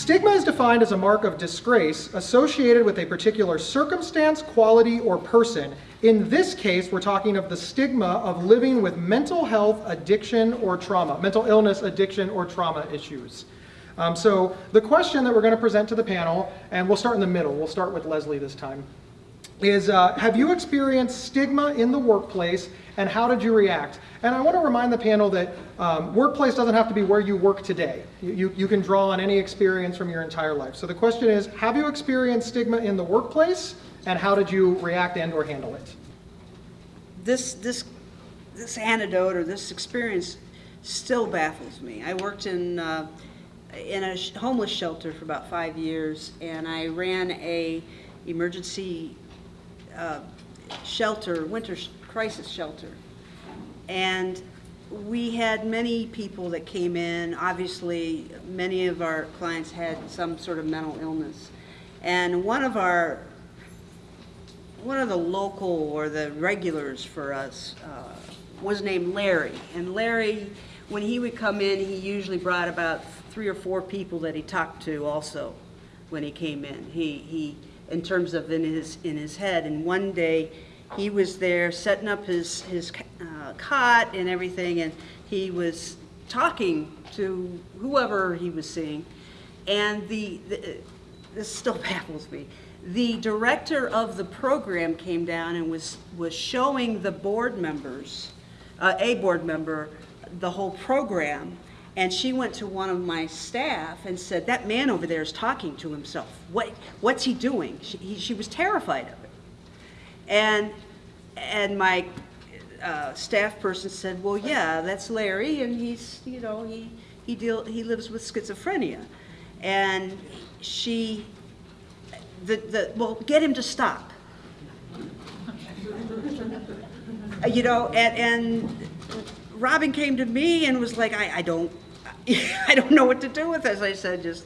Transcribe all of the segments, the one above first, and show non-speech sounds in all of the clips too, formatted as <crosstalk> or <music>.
Stigma is defined as a mark of disgrace associated with a particular circumstance, quality, or person. In this case, we're talking of the stigma of living with mental health, addiction, or trauma, mental illness, addiction, or trauma issues. Um, so the question that we're going to present to the panel, and we'll start in the middle, we'll start with Leslie this time, is uh, have you experienced stigma in the workplace and how did you react? And I want to remind the panel that um, workplace doesn't have to be where you work today. You, you, can draw on any experience from your entire life. So the question is, have you experienced stigma in the workplace and how did you react and or handle it? This, this, this anecdote or this experience still baffles me. I worked in, uh, in a homeless shelter for about five years and I ran a emergency uh, shelter, winter sh- crisis shelter. And we had many people that came in. Obviously, many of our clients had some sort of mental illness. And one of our, one of the local or the regulars for us uh, was named Larry. And Larry, when he would come in, he usually brought about three or four people that he talked to also when he came in. He, he in terms of in his, in his head. And one day, he was there setting up his, his uh, cot and everything, and he was talking to whoever he was seeing. And the, the this still <laughs> baffles me. The director of the program came down and was, was showing the board members, uh, a board member, the whole program. And she went to one of my staff and said, that man over there is talking to himself. What, what's he doing? She, he, she was terrified of it. And, and my uh, staff person said, well, yeah, that's Larry, and he's, you know, he, he, deal, he lives with schizophrenia. And she, the, the, well, get him to stop. <laughs> you know, and, and Robin came to me and was like, I, I don't, <laughs> I don't know what to do with this. I said, just,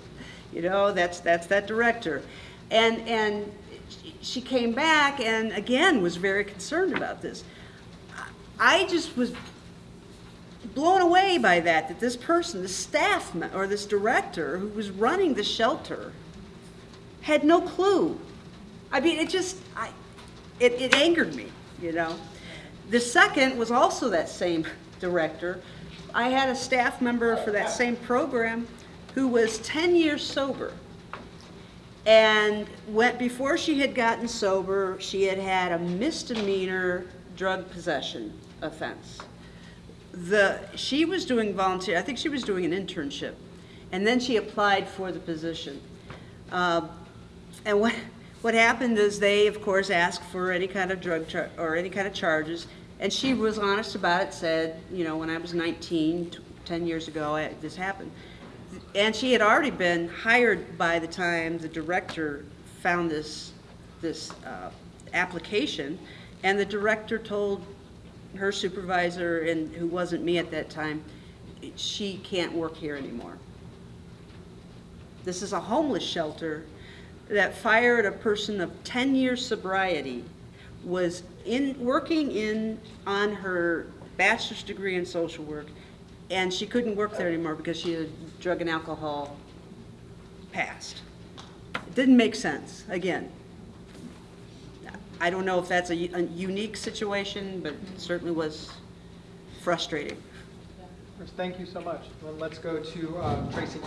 you know, that's, that's that director. And, and she came back and again was very concerned about this. I just was blown away by that, that this person, the staff or this director who was running the shelter had no clue. I mean, it just, I, it, it angered me, you know. The second was also that same director. I had a staff member for that same program who was 10 years sober. And went, before she had gotten sober, she had had a misdemeanor drug possession offense. The, she was doing volunteer, I think she was doing an internship, and then she applied for the position. Uh, and what, what happened is they, of course, asked for any kind of drug or any kind of charges, and she was honest about it, said, you know, when I was 19, 10 years ago, I, this happened. And she had already been hired by the time the director found this, this uh, application, and the director told her supervisor, and who wasn't me at that time, she can't work here anymore. This is a homeless shelter that fired a person of 10 years sobriety, was in working in on her bachelor's degree in social work, and she couldn't work there anymore because she had drug and alcohol past. It didn't make sense, again. I don't know if that's a, a unique situation, but it certainly was frustrating. Thank you so much. Well, let's go to uh, Tracy.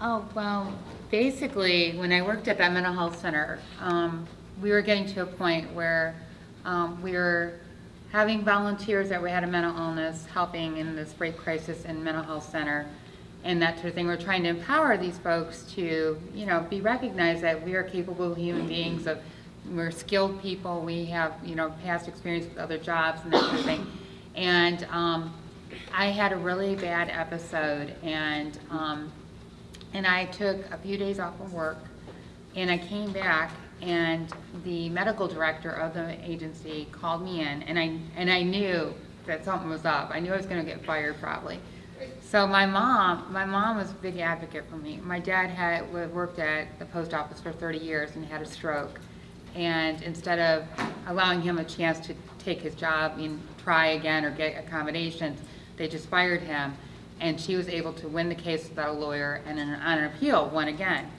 Oh, well, basically, when I worked at that mental health center, um, we were getting to a point where um, we were having volunteers that we had a mental illness helping in this rape crisis and mental health center and that sort of thing. We're trying to empower these folks to, you know, be recognized that we are capable human beings of, we're skilled people, we have, you know, past experience with other jobs and that sort of thing. And um, I had a really bad episode and um, and I took a few days off of work and I came back and the medical director of the agency called me in and I and I knew that something was up. I knew I was going to get fired probably. So my mom, my mom was a big advocate for me. My dad had worked at the post office for 30 years and had a stroke. And instead of allowing him a chance to take his job and try again or get accommodations, they just fired him. and she was able to win the case without a lawyer, and on an appeal, won again.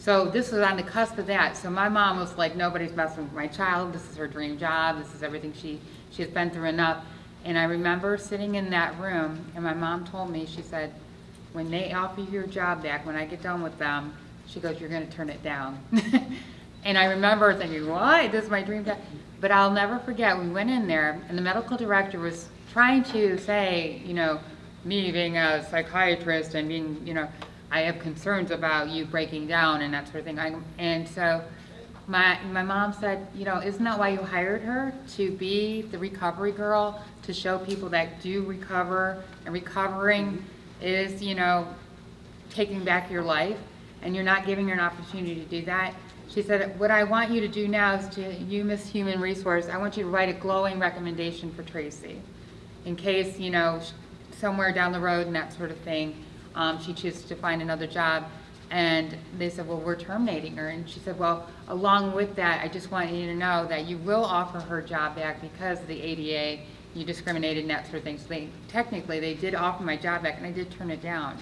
So this was on the cusp of that. So my mom was like, nobody's messing with my child. This is her dream job. This is everything she, she has been through enough. And I remember sitting in that room, and my mom told me, she said, when they offer you your job back, when I get done with them, she goes, you're gonna turn it down. <laughs> And I remember thinking, what, this is my dream job? But I'll never forget, we went in there, and the medical director was trying to say, you know, me being a psychiatrist and being, you know, I have concerns about you breaking down and that sort of thing. I- And so my, my mom said, you know, isn't that why you hired her? To be the recovery girl, to show people that do recover, and recovering is, you know, taking back your life, and you're not giving her an opportunity to do that. She said, what I want you to do now is to, you, Miss Human Resource, I want you to write a glowing recommendation for Tracy. In case, you know, somewhere down the road and that sort of thing, um, she chooses to find another job. And they said, well, we're terminating her. And she said, well, along with that, I just want you to know that you will offer her job back because of the ADA, you discriminated and that sort of thing. So they, technically, they did offer my job back and I did turn it down.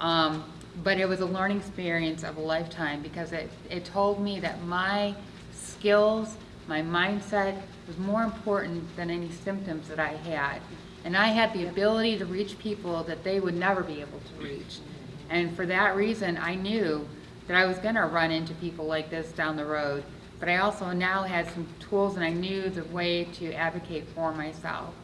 Um, but it was a learning experience of a lifetime because it, it told me that my skills, my mindset was more important than any symptoms that I had. And I had the ability to reach people that they would never be able to reach. And for that reason, I knew that I was gonna run into people like this down the road. But I also now had some tools and I knew the way to advocate for myself.